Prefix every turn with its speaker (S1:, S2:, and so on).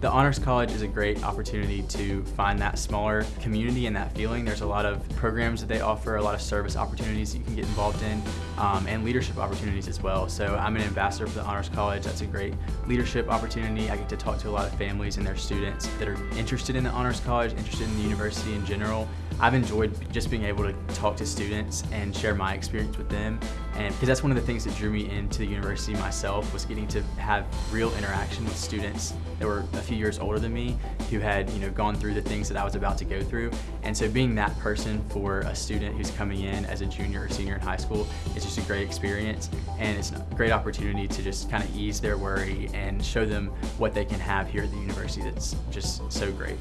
S1: The Honors College is a great opportunity to find that smaller community and that feeling. There's a lot of programs that they offer, a lot of service opportunities that you can get involved in, um, and leadership opportunities as well. So I'm an ambassador for the Honors College. That's a great leadership opportunity. I get to talk to a lot of families and their students that are interested in the Honors College, interested in the university in general. I've enjoyed just being able to talk to students and share my experience with them. And because that's one of the things that drew me into the university myself was getting to have real interaction with students that were a few years older than me who had you know gone through the things that I was about to go through. And so being that person for a student who's coming in as a junior or senior in high school is just a great experience. And it's a great opportunity to just kind of ease their worry and show them what they can have here at the university that's just so great.